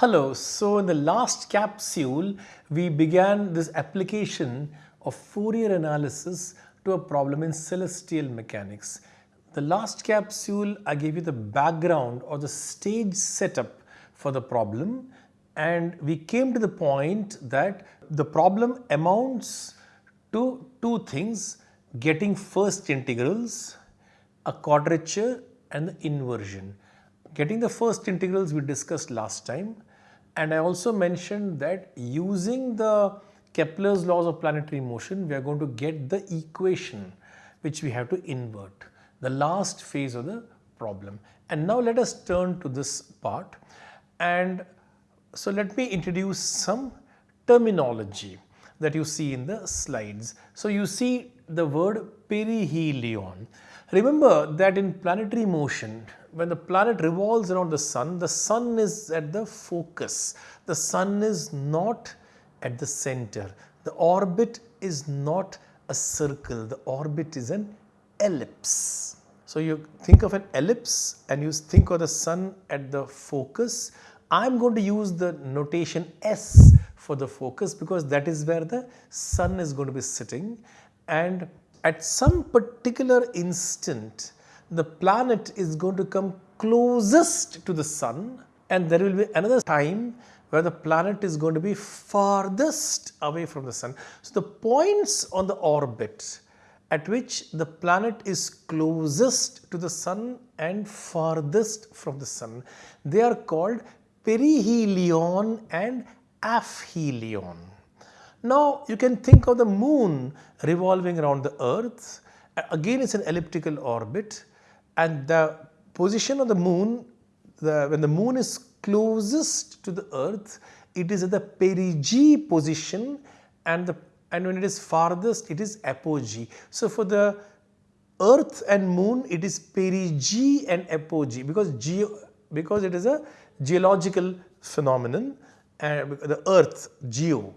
Hello, so in the last capsule we began this application of Fourier analysis to a problem in celestial mechanics. The last capsule I gave you the background or the stage setup for the problem and we came to the point that the problem amounts to two things getting first integrals, a quadrature and the inversion. Getting the first integrals we discussed last time and I also mentioned that using the Kepler's laws of planetary motion we are going to get the equation which we have to invert, the last phase of the problem. And now let us turn to this part and so let me introduce some terminology that you see in the slides. So you see the word perihelion. Remember that in planetary motion, when the planet revolves around the sun, the sun is at the focus. The sun is not at the center. The orbit is not a circle. The orbit is an ellipse. So you think of an ellipse and you think of the sun at the focus. I'm going to use the notation S for the focus because that is where the sun is going to be sitting and at some particular instant the planet is going to come closest to the sun and there will be another time where the planet is going to be farthest away from the sun. So, the points on the orbit at which the planet is closest to the sun and farthest from the sun, they are called perihelion and aphelion. Now you can think of the moon revolving around the earth again it's an elliptical orbit and the position of the moon the, when the moon is closest to the earth it is at the perigee position and the and when it is farthest it is apogee. So for the earth and moon it is perigee and apogee because geo because it is a geological phenomenon and the earth geo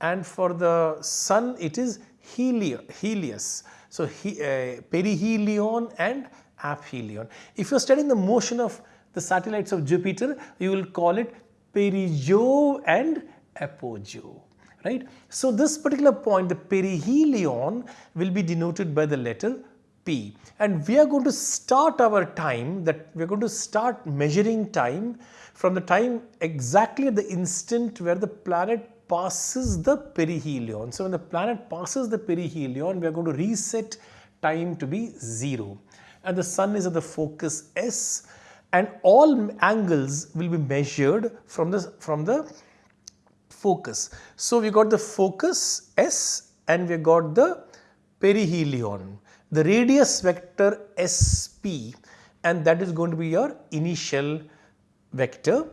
and for the sun it is helio, Helios. So, he, uh, perihelion and aphelion. If you are studying the motion of the satellites of Jupiter, you will call it perijove and apojove right. So, this particular point the perihelion will be denoted by the letter P and we are going to start our time that we are going to start measuring time from the time exactly at the instant where the planet passes the perihelion. So, when the planet passes the perihelion, we are going to reset time to be 0 and the sun is at the focus S and all angles will be measured from the, from the focus. So, we got the focus S and we got the perihelion, the radius vector SP and that is going to be your initial vector.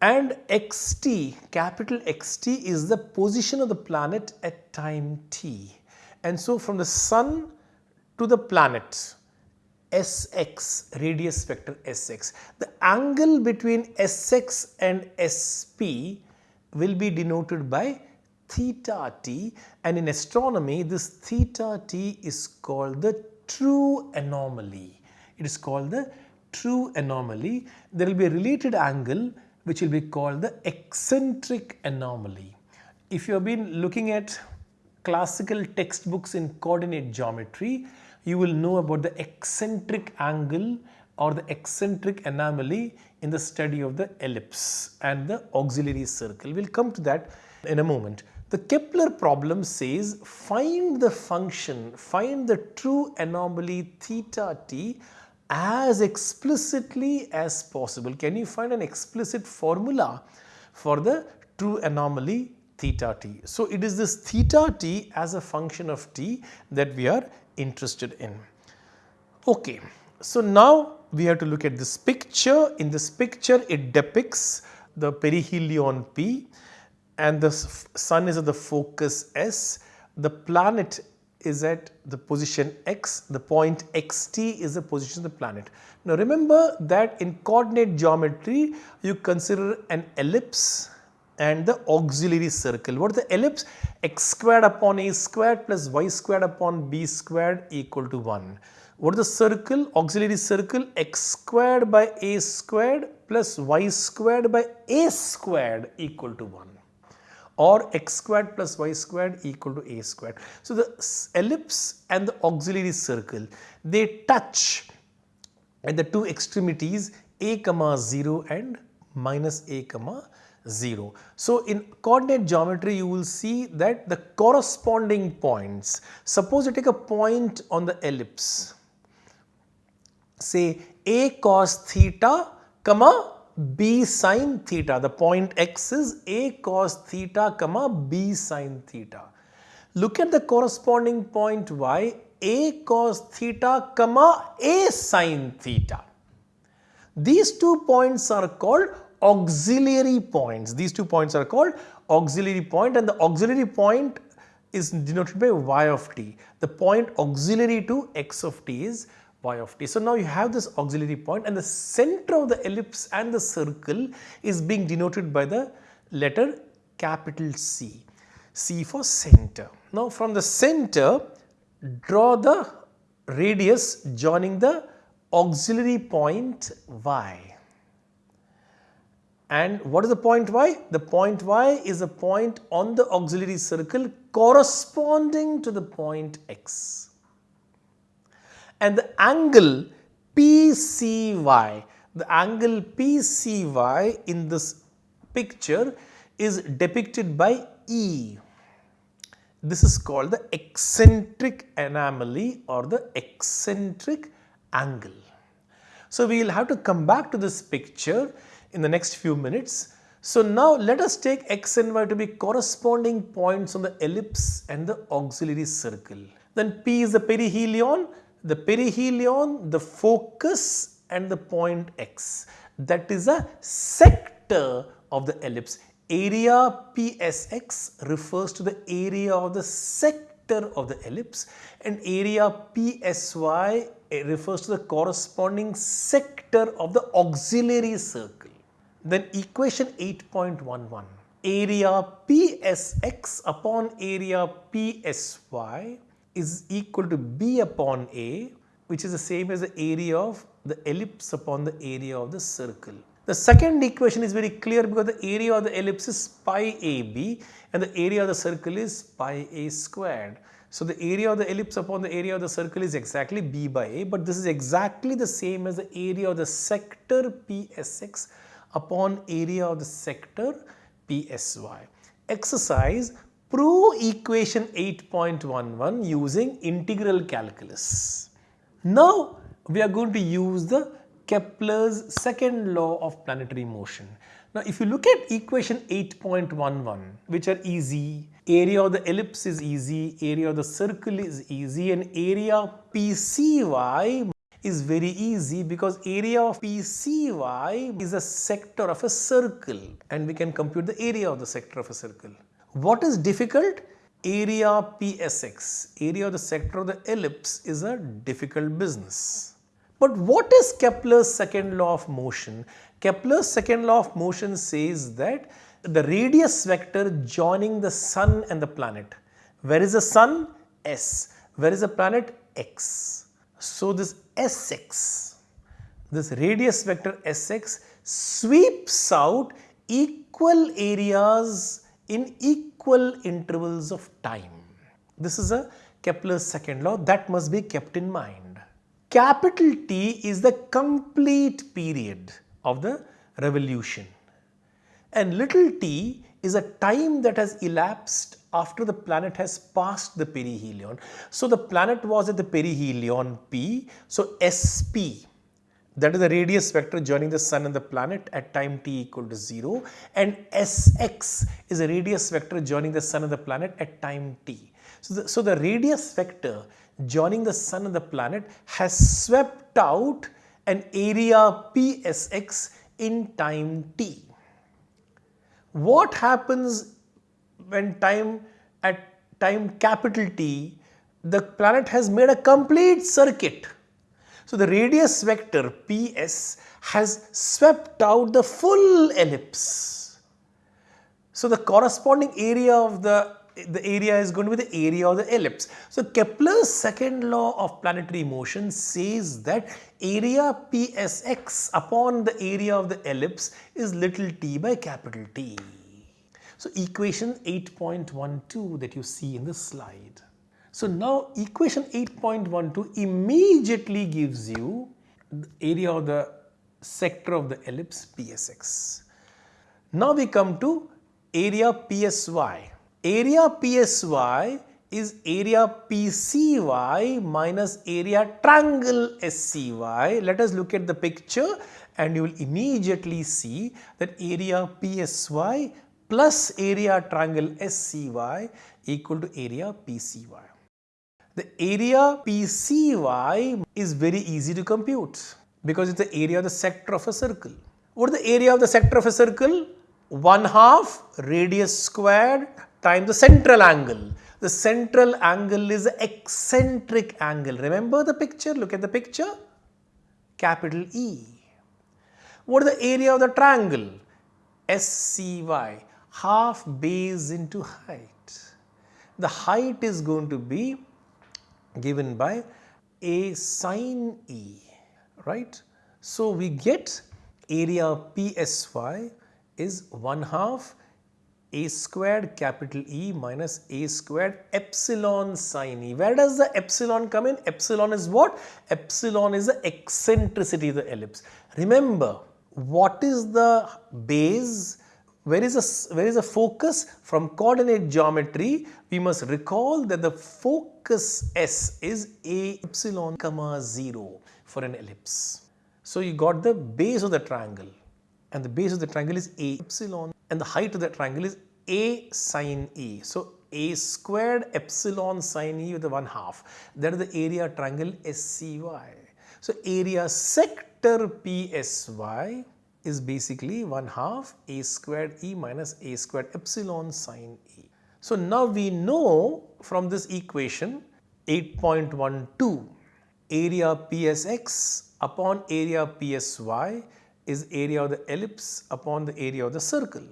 And xt capital xt is the position of the planet at time t. And so from the sun to the planet sx radius vector sx the angle between sx and sp will be denoted by theta t. And in astronomy this theta t is called the true anomaly. It is called the true anomaly. There will be a related angle which will be called the eccentric anomaly. If you have been looking at classical textbooks in coordinate geometry, you will know about the eccentric angle or the eccentric anomaly in the study of the ellipse and the auxiliary circle. We will come to that in a moment. The Kepler problem says find the function, find the true anomaly theta t as explicitly as possible. Can you find an explicit formula for the true anomaly theta t? So, it is this theta t as a function of t that we are interested in. Okay. So, now we have to look at this picture. In this picture it depicts the perihelion P and the sun is at the focus S. The planet is at the position x, the point xt is the position of the planet. Now remember that in coordinate geometry you consider an ellipse and the auxiliary circle. What is the ellipse? x squared upon a squared plus y squared upon b squared equal to 1. What is the circle? Auxiliary circle x squared by a squared plus y squared by a squared equal to 1 or x squared plus y squared equal to a squared. So, the ellipse and the auxiliary circle they touch at the two extremities a comma 0 and minus a comma 0. So, in coordinate geometry you will see that the corresponding points, suppose you take a point on the ellipse, say a cos theta comma b sine theta, the point x is a cos theta comma b sine theta. Look at the corresponding point y, a cos theta comma a sine theta. These two points are called auxiliary points. These two points are called auxiliary point and the auxiliary point is denoted by y of t. The point auxiliary to x of t is y of t. So, now you have this auxiliary point and the center of the ellipse and the circle is being denoted by the letter capital C, C for center. Now, from the center draw the radius joining the auxiliary point y. And what is the point y? The point y is a point on the auxiliary circle corresponding to the point x. And the angle PCY, the angle PCY in this picture is depicted by E. This is called the eccentric anomaly or the eccentric angle. So, we will have to come back to this picture in the next few minutes. So now let us take x and y to be corresponding points on the ellipse and the auxiliary circle. Then P is the perihelion, the perihelion, the focus and the point x. That is a sector of the ellipse. Area PSX refers to the area of the sector of the ellipse and area PSY refers to the corresponding sector of the auxiliary circle. Then equation 8.11 area PSX upon area PSY is equal to B upon A which is the same as the area of the ellipse upon the area of the circle. The second equation is very clear because the area of the ellipse is pi AB and the area of the circle is pi A squared. So, the area of the ellipse upon the area of the circle is exactly B by A but this is exactly the same as the area of the sector PSX upon area of the sector PSY. Exercise prove equation 8.11 using integral calculus. Now we are going to use the Kepler's second law of planetary motion. Now if you look at equation 8.11 which are easy, area of the ellipse is easy, area of the circle is easy and area PCY is very easy because area of PCY is a sector of a circle and we can compute the area of the sector of a circle. What is difficult? Area PSX, area of the sector of the ellipse is a difficult business. But what is Kepler's second law of motion? Kepler's second law of motion says that the radius vector joining the sun and the planet. Where is the sun? S. Where is the planet? X. So, this Sx, this radius vector Sx sweeps out equal areas in equal intervals of time. This is a Kepler's second law that must be kept in mind. Capital T is the complete period of the revolution and little t is a time that has elapsed after the planet has passed the perihelion. So, the planet was at the perihelion P. So, SP that is the radius vector joining the sun and the planet at time t equal to 0 and Sx is a radius vector joining the sun and the planet at time t. So the, so the radius vector joining the sun and the planet has swept out an area Psx in time t. What happens when time at time capital T, the planet has made a complete circuit. So, the radius vector PS has swept out the full ellipse. So, the corresponding area of the the area is going to be the area of the ellipse. So Kepler's second law of planetary motion says that area psx upon the area of the ellipse is little t by capital T. So equation 8.12 that you see in the slide. So now equation 8.12 immediately gives you the area of the sector of the ellipse psx. Now we come to area PSY. Area PSY is area PCY minus area triangle SCY. Let us look at the picture and you will immediately see that area PSY plus area triangle SCY equal to area PCY. The area PCY is very easy to compute because it's the area of the sector of a circle. What is the area of the sector of a circle? 1 half radius squared times the central angle. The central angle is eccentric angle. Remember the picture? Look at the picture. Capital E. What is the area of the triangle? SCY. Half base into height. The height is going to be given by A sine E. Right? So, we get area PSY is 1 half a squared capital E minus a squared epsilon sine E. Where does the epsilon come in? Epsilon is what? Epsilon is the eccentricity of the ellipse. Remember, what is the base? Where is, a, where is the focus? From coordinate geometry, we must recall that the focus S is a epsilon comma 0 for an ellipse. So, you got the base of the triangle and the base of the triangle is a epsilon and the height of that triangle is a sine e. So, a squared epsilon sine e with the 1 half that is the area triangle SCY. So, area sector PSY is basically 1 half a squared e minus a squared epsilon sine e. So, now we know from this equation 8.12 area PSX upon area PSY is area of the ellipse upon the area of the circle.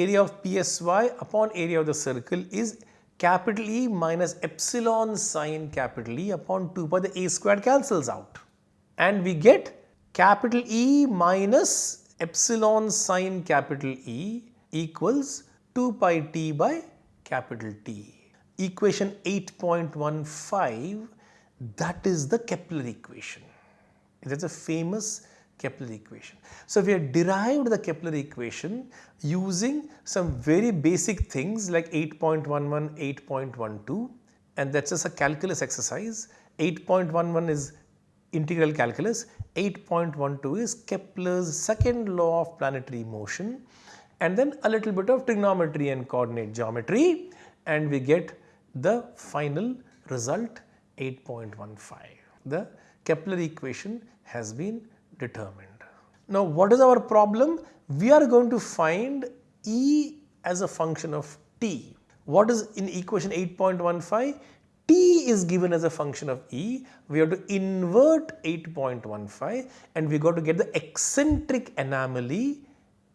Area of PSY upon area of the circle is capital E minus epsilon sine capital E upon 2 pi the A squared cancels out. And we get capital E minus epsilon sine capital E equals 2 pi t by capital T. Equation 8.15 that is the Kepler equation. That is a famous Kepler equation. So, we have derived the Kepler equation using some very basic things like 8.11, 8.12 and that is just a calculus exercise. 8.11 is integral calculus, 8.12 is Kepler's second law of planetary motion and then a little bit of trigonometry and coordinate geometry and we get the final result 8.15. The Kepler equation has been determined. Now what is our problem? We are going to find E as a function of t. What is in equation 8.15? t is given as a function of E. We have to invert 8.15 and we got to get the eccentric anomaly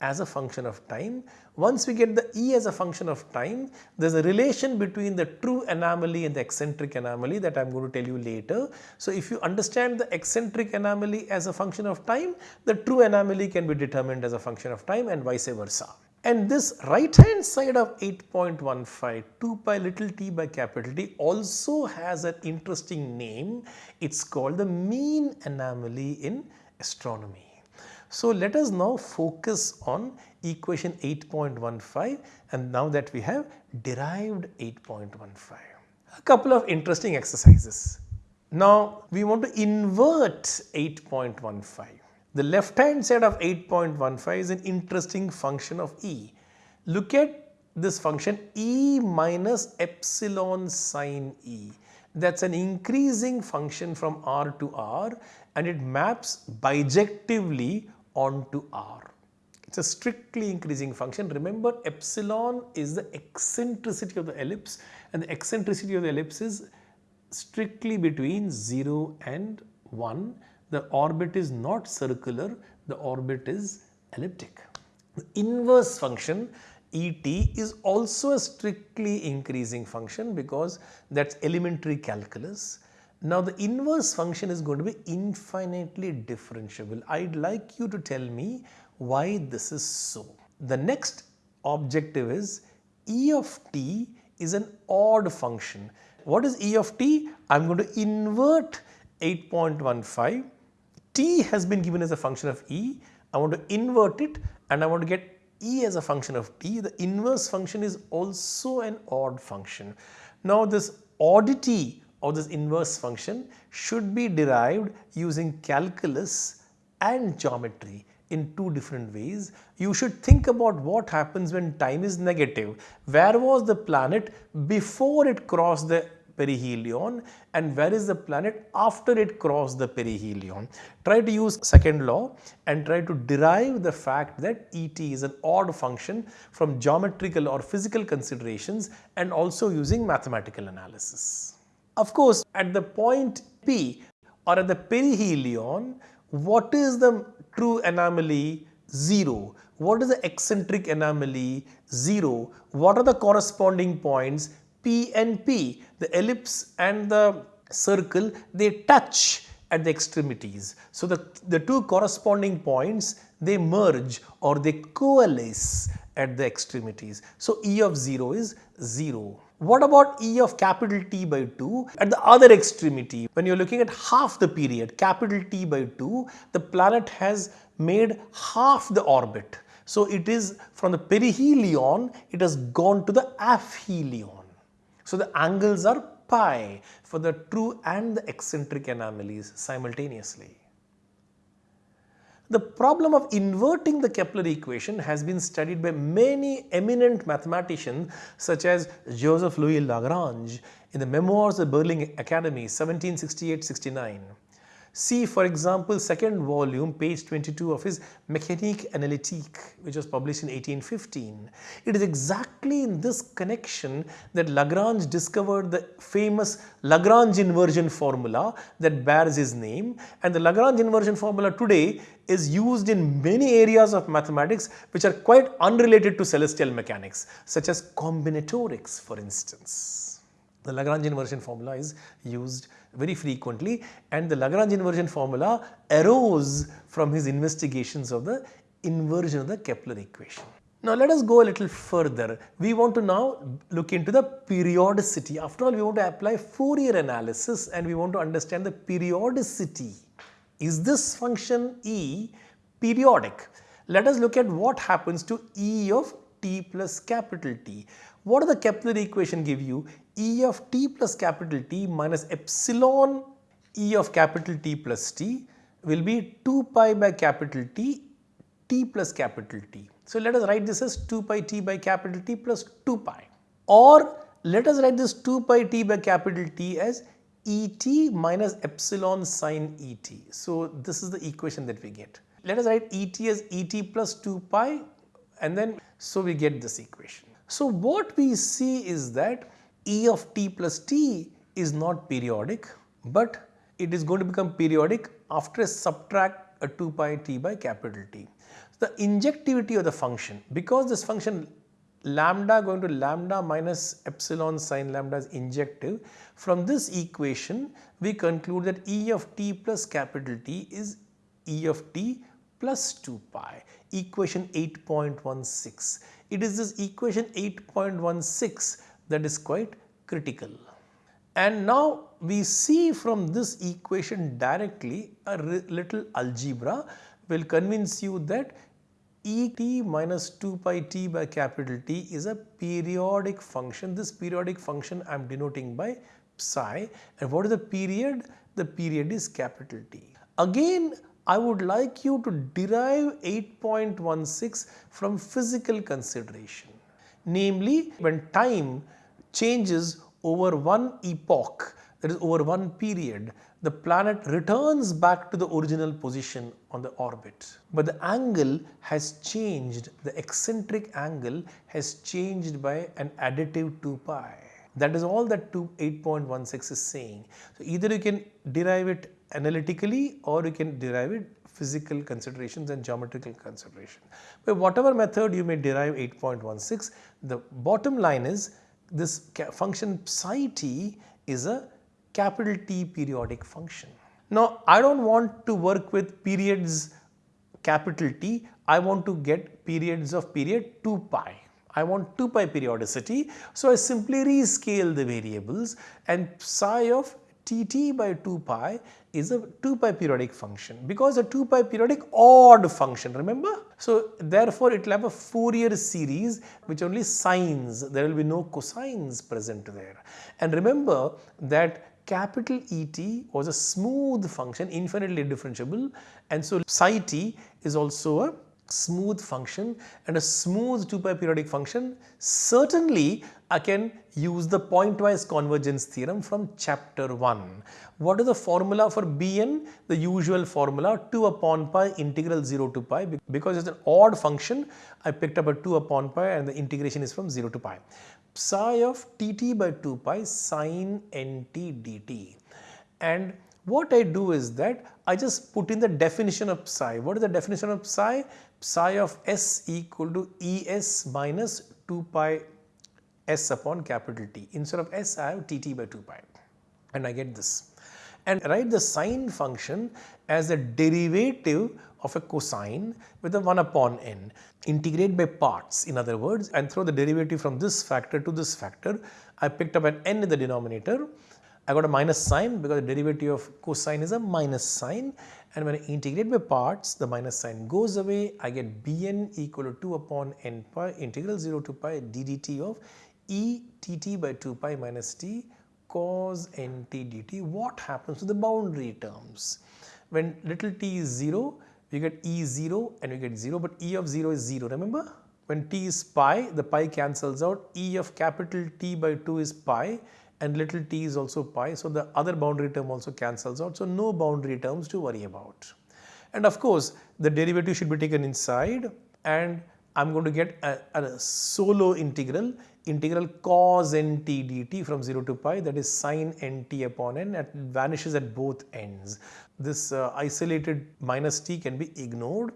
as a function of time. Once we get the E as a function of time, there is a relation between the true anomaly and the eccentric anomaly that I am going to tell you later. So, if you understand the eccentric anomaly as a function of time, the true anomaly can be determined as a function of time and vice versa. And this right hand side of 8.15 2 pi little t by capital T also has an interesting name. It is called the mean anomaly in astronomy. So, let us now focus on equation 8.15 and now that we have derived 8.15. A couple of interesting exercises. Now, we want to invert 8.15. The left hand side of 8.15 is an interesting function of E. Look at this function E minus epsilon sine E. That is an increasing function from R to R and it maps bijectively onto R. It is a strictly increasing function. Remember epsilon is the eccentricity of the ellipse and the eccentricity of the ellipse is strictly between 0 and 1. The orbit is not circular, the orbit is elliptic. The inverse function Et is also a strictly increasing function because that's elementary calculus. Now the inverse function is going to be infinitely differentiable. I'd like you to tell me why this is so. The next objective is e of t is an odd function. What is e of t? I'm going to invert 8.15. t has been given as a function of e. I want to invert it and I want to get e as a function of t. The inverse function is also an odd function. Now this oddity of this inverse function should be derived using calculus and geometry in two different ways. You should think about what happens when time is negative. Where was the planet before it crossed the perihelion and where is the planet after it crossed the perihelion. Try to use second law and try to derive the fact that ET is an odd function from geometrical or physical considerations and also using mathematical analysis. Of course, at the point P or at the perihelion, what is the true anomaly? 0. What is the eccentric anomaly? 0. What are the corresponding points? P and P, the ellipse and the circle, they touch at the extremities. So, the, the two corresponding points, they merge or they coalesce at the extremities. So, E of 0 is 0. What about E of capital T by 2 at the other extremity? When you are looking at half the period, capital T by 2, the planet has made half the orbit. So, it is from the perihelion, it has gone to the aphelion. So, the angles are pi for the true and the eccentric anomalies simultaneously. The problem of inverting the Kepler equation has been studied by many eminent mathematicians such as Joseph Louis Lagrange in the Memoirs of the Berlin Academy 1768-69. See for example second volume page 22 of his Mécanique analytique which was published in 1815. It is exactly in this connection that Lagrange discovered the famous Lagrange inversion formula that bears his name and the Lagrange inversion formula today is used in many areas of mathematics which are quite unrelated to celestial mechanics such as combinatorics for instance. The Lagrange inversion formula is used very frequently and the Lagrange inversion formula arose from his investigations of the inversion of the Kepler equation. Now let us go a little further. We want to now look into the periodicity. After all, we want to apply Fourier analysis and we want to understand the periodicity. Is this function E periodic? Let us look at what happens to E of t plus capital T. What does the Kepler equation give you? E of t plus capital T minus epsilon E of capital T plus T will be 2 pi by capital T, T plus capital T. So let us write this as 2 pi T by capital T plus 2 pi. Or let us write this 2 pi T by capital T as Et minus epsilon sine Et. So this is the equation that we get. Let us write Et as Et plus 2 pi and then so we get this equation. So what we see is that E of t plus t is not periodic but it is going to become periodic after a subtract a 2 pi t by capital T. The injectivity of the function because this function lambda going to lambda minus epsilon sine lambda is injective. From this equation we conclude that E of t plus capital T is E of t plus 2 pi. Equation 8.16 it is this equation 8.16 that is quite critical. And now we see from this equation directly a little algebra will convince you that Et minus 2 pi t by capital T is a periodic function. This periodic function I am denoting by psi and what is the period? The period is capital T. Again I would like you to derive 8.16 from physical consideration. Namely, when time changes over one epoch, that is over one period, the planet returns back to the original position on the orbit. But the angle has changed, the eccentric angle has changed by an additive 2 pi. That is all that 8.16 is saying. So either you can derive it analytically or you can derive it physical considerations and geometrical consideration. By whatever method you may derive 8.16, the bottom line is this function psi t is a capital T periodic function. Now I don't want to work with periods capital T, I want to get periods of period 2 pi. I want 2 pi periodicity. So I simply rescale the variables and psi of tt by 2 pi is a 2 pi periodic function because a 2 pi periodic odd function remember. So therefore it will have a Fourier series which only sines there will be no cosines present there and remember that capital ET was a smooth function infinitely differentiable and so psi t is also a smooth function and a smooth 2 pi periodic function certainly I can use the pointwise convergence theorem from chapter 1. What is the formula for Bn? The usual formula 2 upon pi integral 0 to pi because it's an odd function I picked up a 2 upon pi and the integration is from 0 to pi. Psi of tt by 2 pi sine nt dt and what I do is that I just put in the definition of psi. What is the definition of psi? Psi of s equal to Es minus 2 pi s upon capital T. Instead of s I have tt by 2 pi and I get this. And write the sine function as a derivative of a cosine with a 1 upon n. Integrate by parts in other words and throw the derivative from this factor to this factor. I picked up an n in the denominator I got a minus sign because the derivative of cosine is a minus sign and when I integrate by parts the minus sign goes away I get bn equal to 2 upon n pi integral 0 to pi ddt of e tt by 2 pi minus t cos nt dt. What happens to the boundary terms? When little t is 0 we get e0 and we get 0 but e of 0 is 0 remember? When t is pi the pi cancels out e of capital T by 2 is pi and little t is also pi. So, the other boundary term also cancels out. So, no boundary terms to worry about. And of course, the derivative should be taken inside and I am going to get a, a, solo integral, integral cos nt dt from 0 to pi that is sine nt upon n it vanishes at both ends. This uh, isolated minus t can be ignored.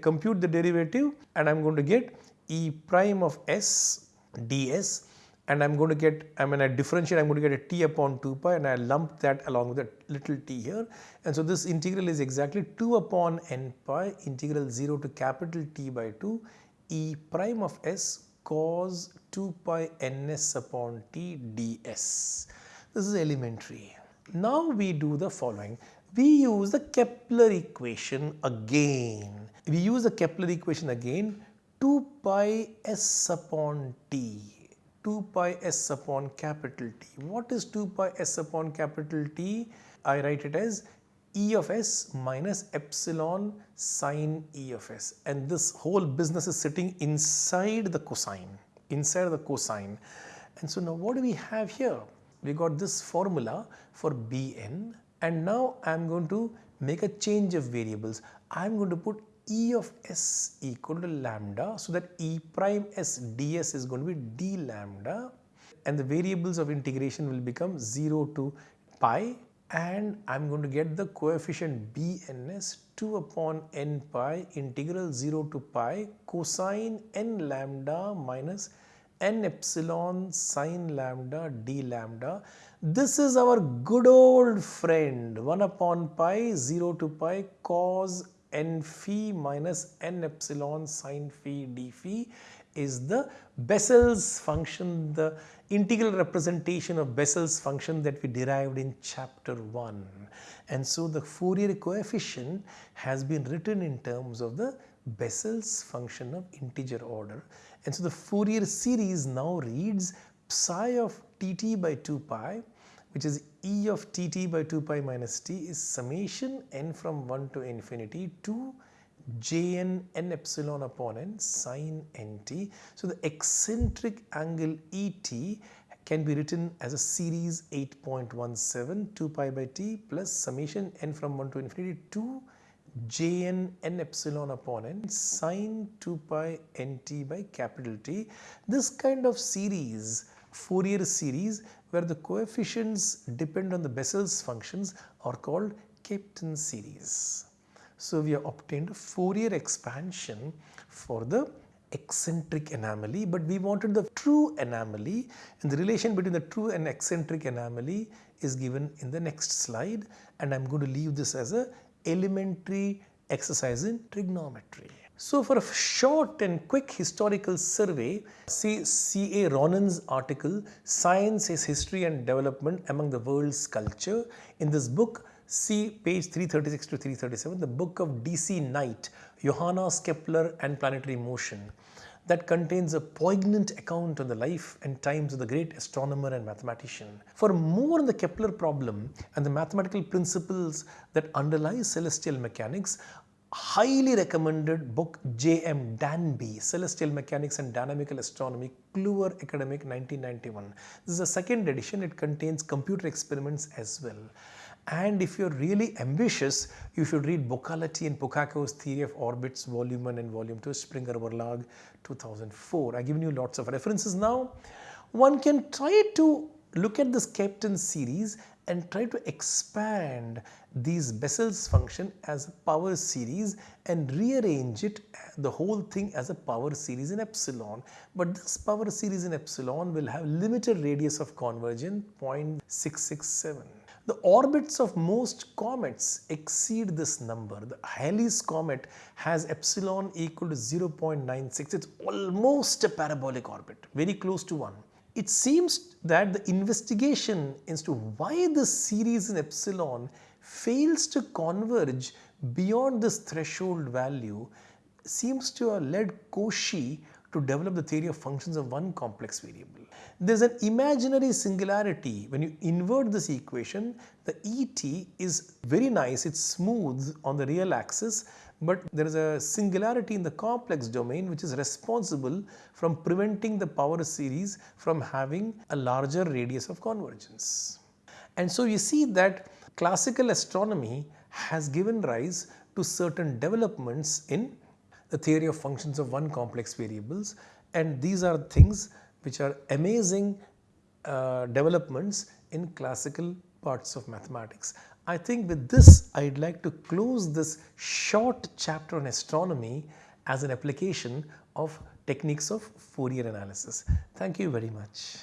Compute the derivative and I am going to get e prime of s ds and I'm going to get, I mean I differentiate, I'm going to get a t upon 2 pi and I lump that along with a little t here. And so this integral is exactly 2 upon n pi integral 0 to capital T by 2 e prime of s cos 2 pi ns upon t ds. This is elementary. Now we do the following. We use the Kepler equation again. We use the Kepler equation again 2 pi s upon t 2 pi s upon capital T. What is 2 pi s upon capital T? I write it as E of s minus epsilon sine E of s and this whole business is sitting inside the cosine, inside the cosine. And so now what do we have here? We got this formula for Bn and now I am going to make a change of variables. I am going to put E of s equal to lambda so that E prime s ds is going to be d lambda and the variables of integration will become 0 to pi and I am going to get the coefficient bns 2 upon n pi integral 0 to pi cosine n lambda minus n epsilon sine lambda d lambda. This is our good old friend 1 upon pi 0 to pi cos n phi minus n epsilon sine phi d phi is the Bessel's function, the integral representation of Bessel's function that we derived in chapter 1. And so the Fourier coefficient has been written in terms of the Bessel's function of integer order. And so the Fourier series now reads psi of tt by 2 pi which is e of tt by 2 pi minus t is summation n from 1 to infinity to jn n epsilon upon n sine nt. So, the eccentric angle et can be written as a series 8.17 2 pi by t plus summation n from 1 to infinity to jn n epsilon upon n sine 2 pi nt by capital T. This kind of series Fourier series where the coefficients depend on the Bessel's functions are called Kapteyn series. So we have obtained a Fourier expansion for the eccentric anomaly but we wanted the true anomaly and the relation between the true and eccentric anomaly is given in the next slide and I am going to leave this as a elementary exercise in trigonometry. So for a short and quick historical survey, see C.A. Ronan's article, Science is History and Development Among the World's Culture. In this book, see page 336 to 337, the book of D.C. Knight, Johannes Kepler and Planetary Motion that contains a poignant account on the life and times of the great astronomer and mathematician. For more on the Kepler problem and the mathematical principles that underlie celestial mechanics, highly recommended book J.M. Danby, Celestial Mechanics and Dynamical Astronomy, Kluwer Academic 1991. This is a second edition, it contains computer experiments as well. And if you're really ambitious, you should read Boccaletti and Pucacco's Theory of Orbits, Volume 1 and Volume 2, Springer Verlag 2004. I've given you lots of references now. One can try to look at this Kapteyn series and try to expand these Bessel's function as a power series and rearrange it the whole thing as a power series in epsilon. But this power series in epsilon will have limited radius of convergence 0.667. The orbits of most comets exceed this number. The Halley's comet has epsilon equal to 0.96. It's almost a parabolic orbit, very close to 1 it seems that the investigation into why this series in epsilon fails to converge beyond this threshold value seems to have led Cauchy to develop the theory of functions of one complex variable. There is an imaginary singularity when you invert this equation the ET is very nice it is smooth on the real axis but there is a singularity in the complex domain which is responsible from preventing the power series from having a larger radius of convergence. And so you see that classical astronomy has given rise to certain developments in the theory of functions of one complex variables and these are things which are amazing uh, developments in classical parts of mathematics. I think with this I would like to close this short chapter on astronomy as an application of techniques of Fourier analysis. Thank you very much.